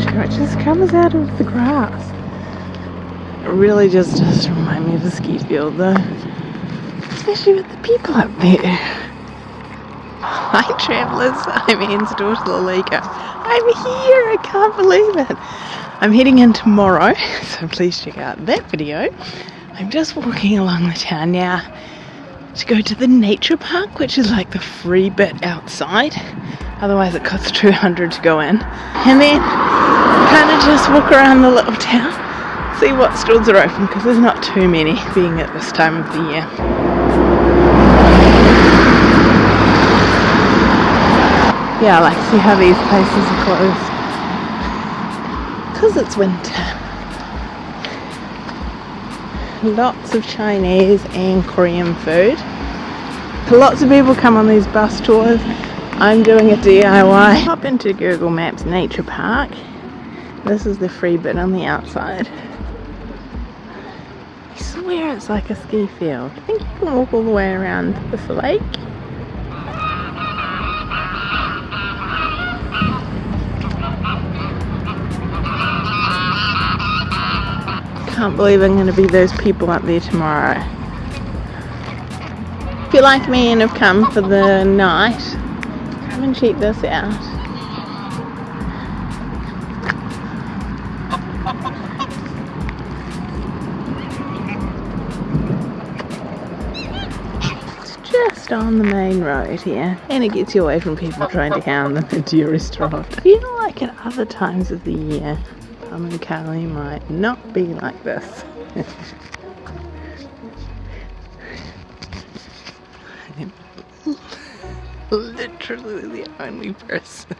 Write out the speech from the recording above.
stranger. It just comes out of the grass. It really just does remind me of a ski field though. Especially with the people up there. Hi travellers, I'm Anne's daughter Lalika. I'm here, I can't believe it. I'm heading in tomorrow, so please check out that video. I'm just walking along the town now to go to the nature park, which is like the free bit outside. Otherwise it costs 200 to go in. And then kind of just walk around the little town, see what stalls are open, because there's not too many being at this time of the year. Yeah, like see how these places are closed. Because it's winter. Lots of Chinese and Korean food. Lots of people come on these bus tours. I'm doing a DIY. Hop into Google Maps Nature Park. This is the free bit on the outside. I swear it's like a ski field. I think you can walk all the way around this lake. I can't believe I'm going to be those people up there tomorrow. If you're like me and have come for the night, come and check this out. It's just on the main road here and it gets you away from people trying to hound them into your restaurant. I feel like at other times of the year Pamukkale might not be like this. I'm literally the only person